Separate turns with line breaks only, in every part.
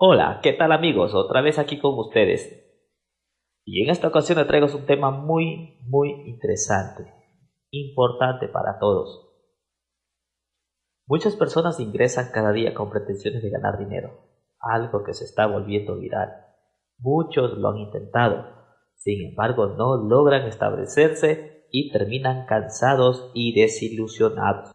Hola, ¿qué tal amigos? Otra vez aquí con ustedes. Y en esta ocasión traigo un tema muy, muy interesante, importante para todos. Muchas personas ingresan cada día con pretensiones de ganar dinero, algo que se está volviendo viral. Muchos lo han intentado, sin embargo no logran establecerse y terminan cansados y desilusionados.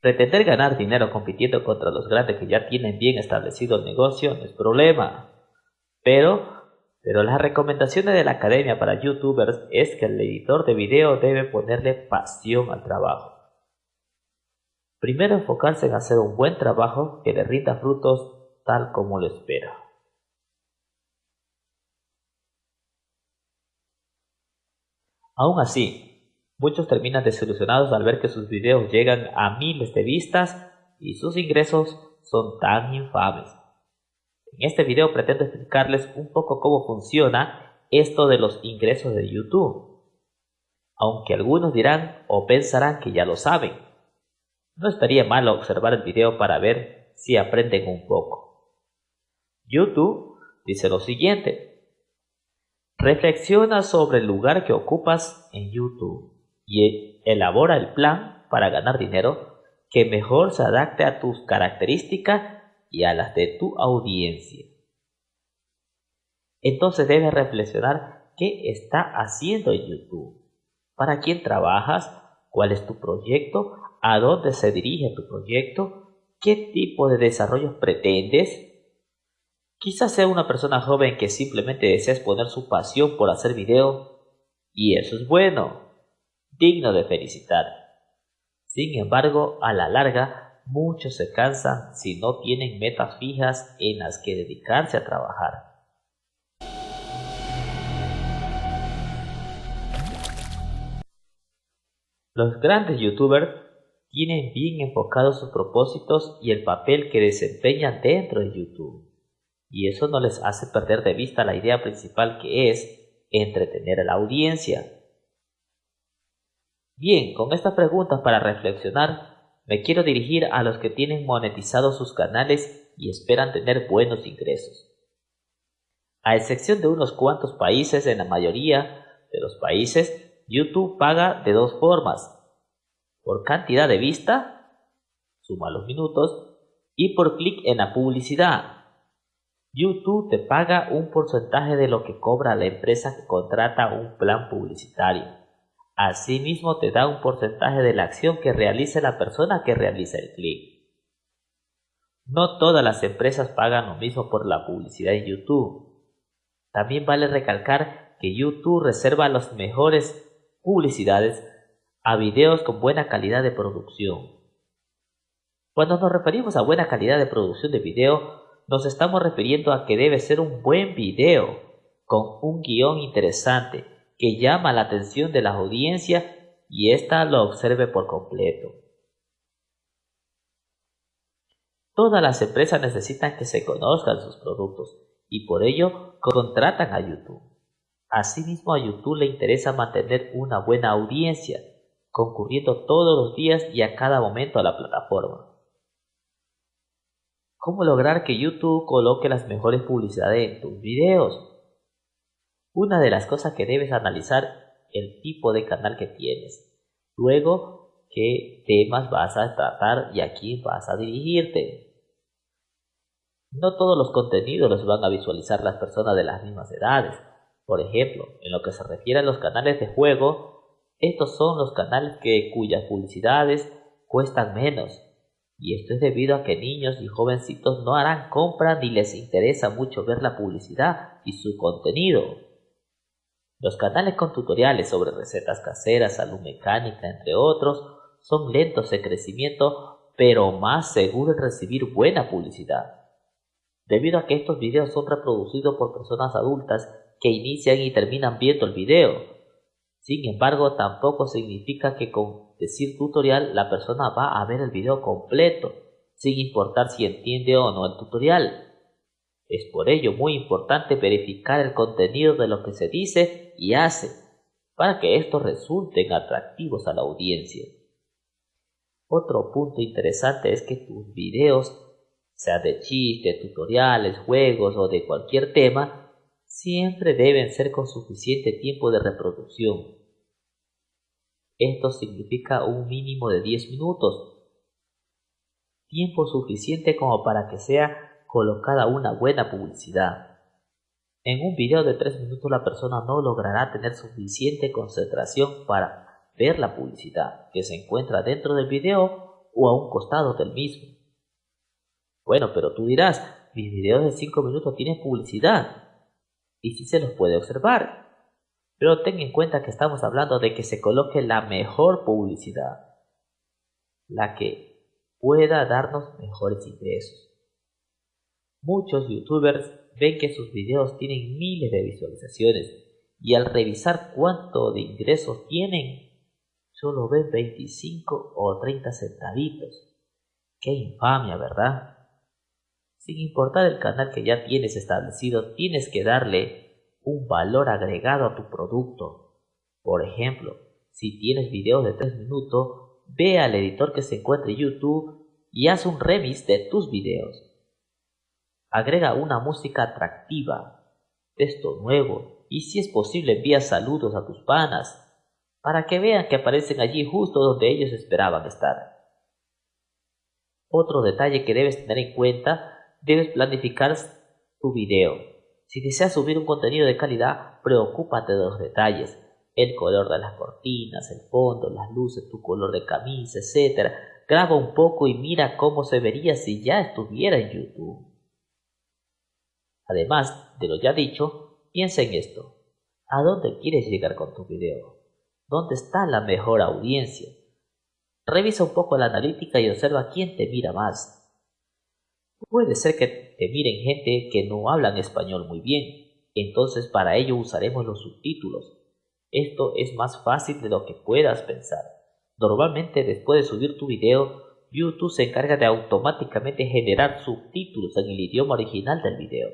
Pretender ganar dinero compitiendo contra los grandes que ya tienen bien establecido el negocio no es problema. Pero, pero las recomendaciones de la Academia para YouTubers es que el editor de video debe ponerle pasión al trabajo. Primero enfocarse en hacer un buen trabajo que le rinda frutos tal como lo espera. Aún así, Muchos terminan desilusionados al ver que sus videos llegan a miles de vistas y sus ingresos son tan infames. En este video pretendo explicarles un poco cómo funciona esto de los ingresos de YouTube. Aunque algunos dirán o pensarán que ya lo saben. No estaría mal observar el video para ver si aprenden un poco. YouTube dice lo siguiente. Reflexiona sobre el lugar que ocupas en YouTube y elabora el plan para ganar dinero que mejor se adapte a tus características y a las de tu audiencia. Entonces debes reflexionar qué está haciendo en YouTube, para quién trabajas, cuál es tu proyecto, a dónde se dirige tu proyecto, qué tipo de desarrollo pretendes. Quizás sea una persona joven que simplemente desea exponer su pasión por hacer video y eso es bueno digno de felicitar. Sin embargo, a la larga, muchos se cansan si no tienen metas fijas en las que dedicarse a trabajar. Los grandes youtubers tienen bien enfocados sus propósitos y el papel que desempeñan dentro de YouTube. Y eso no les hace perder de vista la idea principal que es entretener a la audiencia Bien, con estas preguntas para reflexionar, me quiero dirigir a los que tienen monetizados sus canales y esperan tener buenos ingresos. A excepción de unos cuantos países, en la mayoría de los países, YouTube paga de dos formas. Por cantidad de vista, suma los minutos, y por clic en la publicidad. YouTube te paga un porcentaje de lo que cobra la empresa que contrata un plan publicitario. Asimismo te da un porcentaje de la acción que realice la persona que realiza el clic. No todas las empresas pagan lo mismo por la publicidad en YouTube. También vale recalcar que YouTube reserva las mejores publicidades a videos con buena calidad de producción. Cuando nos referimos a buena calidad de producción de video, nos estamos refiriendo a que debe ser un buen video, con un guion interesante, que llama la atención de la audiencia y ésta lo observe por completo. Todas las empresas necesitan que se conozcan sus productos y por ello contratan a YouTube. Asimismo a YouTube le interesa mantener una buena audiencia, concurriendo todos los días y a cada momento a la plataforma. ¿Cómo lograr que YouTube coloque las mejores publicidades en tus videos? Una de las cosas que debes analizar el tipo de canal que tienes. Luego, qué temas vas a tratar y a quién vas a dirigirte. No todos los contenidos los van a visualizar las personas de las mismas edades. Por ejemplo, en lo que se refiere a los canales de juego, estos son los canales que, cuyas publicidades cuestan menos. Y esto es debido a que niños y jovencitos no harán compra ni les interesa mucho ver la publicidad y su contenido. Los canales con tutoriales sobre recetas caseras, salud mecánica, entre otros, son lentos en crecimiento, pero más seguros en recibir buena publicidad. Debido a que estos videos son reproducidos por personas adultas que inician y terminan viendo el video. Sin embargo, tampoco significa que con decir tutorial la persona va a ver el video completo, sin importar si entiende o no el tutorial. Es por ello muy importante verificar el contenido de lo que se dice y hace, para que estos resulten atractivos a la audiencia. Otro punto interesante es que tus videos, sea de chistes, tutoriales, juegos o de cualquier tema, siempre deben ser con suficiente tiempo de reproducción. Esto significa un mínimo de 10 minutos, tiempo suficiente como para que sea colocada una buena publicidad. En un video de 3 minutos la persona no logrará tener suficiente concentración para ver la publicidad que se encuentra dentro del video o a un costado del mismo. Bueno, pero tú dirás, mis videos de 5 minutos tienen publicidad. Y si se los puede observar. Pero ten en cuenta que estamos hablando de que se coloque la mejor publicidad. La que pueda darnos mejores ingresos. Muchos youtubers ven que sus videos tienen miles de visualizaciones y al revisar cuánto de ingresos tienen, solo ven 25 o 30 centavitos. Qué infamia, ¿verdad? Sin importar el canal que ya tienes establecido, tienes que darle un valor agregado a tu producto. Por ejemplo, si tienes videos de 3 minutos, ve al editor que se encuentre en YouTube y haz un remix de tus videos. Agrega una música atractiva, texto nuevo y si es posible envía saludos a tus panas para que vean que aparecen allí justo donde ellos esperaban estar. Otro detalle que debes tener en cuenta, debes planificar tu video. Si deseas subir un contenido de calidad, preocúpate de los detalles, el color de las cortinas, el fondo, las luces, tu color de camisa, etc. Graba un poco y mira cómo se vería si ya estuviera en YouTube. Además de lo ya dicho, piensa en esto. ¿A dónde quieres llegar con tu video? ¿Dónde está la mejor audiencia? Revisa un poco la analítica y observa quién te mira más. Puede ser que te miren gente que no hablan español muy bien, entonces para ello usaremos los subtítulos. Esto es más fácil de lo que puedas pensar. Normalmente después de subir tu video, YouTube se encarga de automáticamente generar subtítulos en el idioma original del video.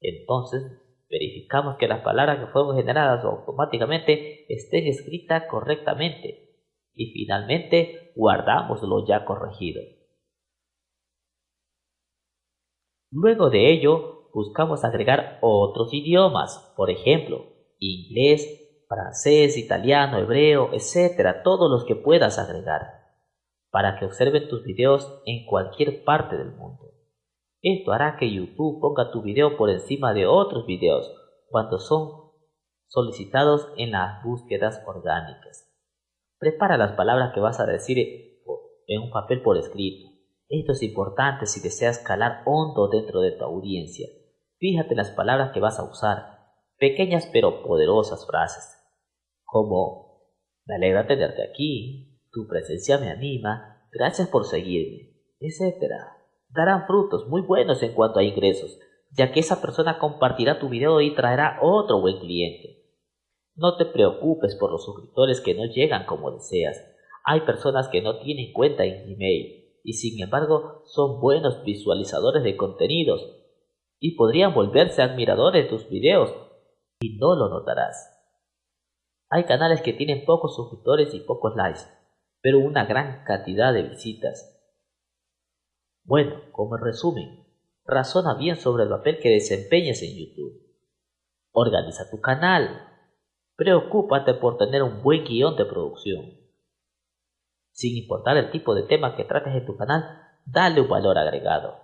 Entonces verificamos que las palabras que fueron generadas automáticamente estén escritas correctamente y finalmente guardamos lo ya corregido. Luego de ello buscamos agregar otros idiomas, por ejemplo, inglés, francés, italiano, hebreo, etc. Todos los que puedas agregar, para que observen tus videos en cualquier parte del mundo. Esto hará que YouTube ponga tu video por encima de otros videos cuando son solicitados en las búsquedas orgánicas. Prepara las palabras que vas a decir en un papel por escrito. Esto es importante si deseas calar hondo dentro de tu audiencia. Fíjate en las palabras que vas a usar, pequeñas pero poderosas frases, como me alegra tenerte aquí, tu presencia me anima, gracias por seguirme, etc darán frutos muy buenos en cuanto a ingresos, ya que esa persona compartirá tu video y traerá otro buen cliente. No te preocupes por los suscriptores que no llegan como deseas. Hay personas que no tienen cuenta en Gmail y sin embargo son buenos visualizadores de contenidos y podrían volverse admiradores de tus videos y no lo notarás. Hay canales que tienen pocos suscriptores y pocos likes, pero una gran cantidad de visitas. Bueno, como resumen, razona bien sobre el papel que desempeñas en YouTube. Organiza tu canal. Preocúpate por tener un buen guion de producción. Sin importar el tipo de tema que trates en tu canal, dale un valor agregado.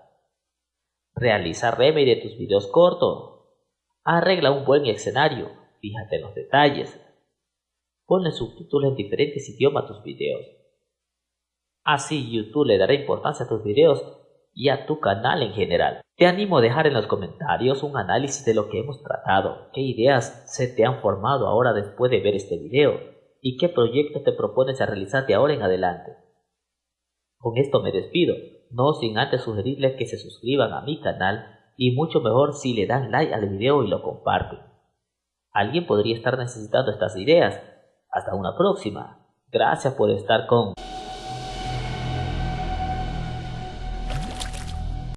Realiza remake de tus videos cortos. Arregla un buen escenario. Fíjate en los detalles. Ponle subtítulos en diferentes idiomas a tus videos. Así YouTube le dará importancia a tus videos y a tu canal en general. Te animo a dejar en los comentarios un análisis de lo que hemos tratado, qué ideas se te han formado ahora después de ver este video y qué proyectos te propones a realizar de ahora en adelante. Con esto me despido, no sin antes sugerirles que se suscriban a mi canal y mucho mejor si le dan like al video y lo comparten. Alguien podría estar necesitando estas ideas. Hasta una próxima. Gracias por estar con...